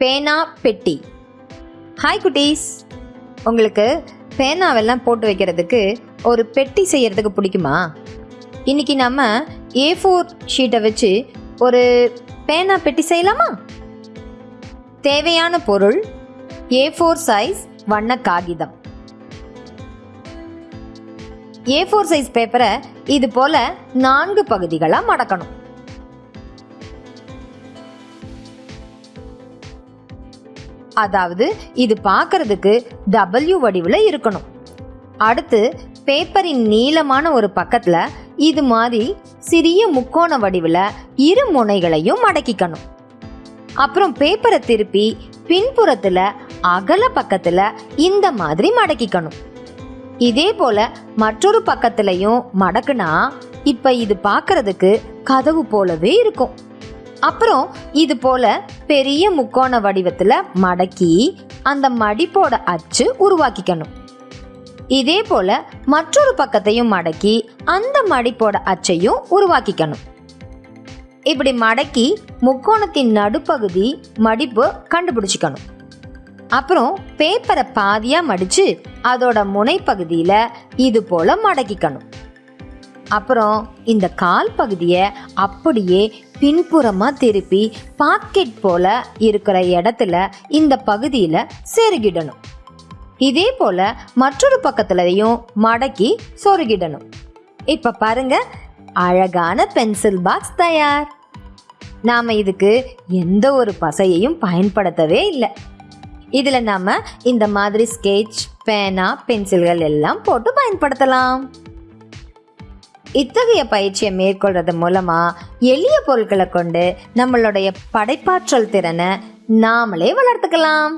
பேனா பெட்டி. ஹாய் குட்டீஸ். உங்களுக்கு பேனாவெல்லாம் போட்டு வைக்கிறதுக்கு ஒரு பெட்டி செய்கிறதுக்கு பிடிக்குமா? இன்னைக்கு நம்ம ஏ ஃபோர் ஷீட்டை வச்சு ஒரு பேனா பெட்டி செய்யலாமா? தேவையான பொருள் ஏ ஃபோர் சைஸ் வண்ண காகிதம். ஏ ஃபோர் சைஸ் பேப்பரை இது போல நான்கு பகுதிகளாக மடக்கணும். அதாவது இது பார்க்கறதுக்கு டபிள்யூ வடிவில் இருக்கணும். அடுத்து பேப்பரின் நீளமான ஒரு பக்கத்தில் இது மாதிரி சிறிய முக்கோண வடிவில் இரு முனைகளையும் மடக்கிக்கணும் அப்புறம் பேப்பரை திருப்பி பின்புறத்தில் அகல பக்கத்தில் இந்த மாதிரி மடக்கிக்கணும். இதே போல மற்றொரு பக்கத்துலையும் மடக்குனா இப்போ இது பார்க்கறதுக்கு கதவு போலவே இருக்கும். அப்புறம் இது போல பெரிய முக்கோண வடிவத்துல மடக்கி அந்த மடிப்போட அச்சு உருவாக்கிக்கணும். இதே போல மற்றொரு பக்கத்தையும் மடக்கி அந்த மடிப்போட அச்சையும் உருவாக்கிக்கணும். இப்படி மடக்கி முக்கோணத்தின் நடுப்பகுதி மடிப்பு கண்டுபிடிச்சிக்கணும். அப்புறம் பேப்பரை பாதியா மடிச்சு அதோட முனைப்பகுதியில இது போல மடக்கிக்கணும். அப்புறம் இந்த கால் பகுதியை அப்படியே பின்புறமாக திருப்பி பாக்கெட் போல இருக்கிற இடத்துல இந்த பகுதியில் செருகிடணும். இதே போல மற்றொரு பக்கத்துலையும் மடக்கி சொருகிடணும். இப்போ பாருங்க அழகான பென்சில் பாக்ஸ் தயார். நாம இதுக்கு எந்த ஒரு பசையையும் பயன்படுத்தவே இல்லை. இதில் நாம இந்த மாதிரி ஸ்கெட்ச் பேனா பென்சில்கள் எல்லாம் போட்டு பயன்படுத்தலாம். இத்தகைய பயிற்சியை மேற்கொள்றது மூலமா எளிய பொருட்களை கொண்டு நம்மளுடைய படைப்பாற்றல் திறனை நாமளே வளர்த்துக்கலாம்.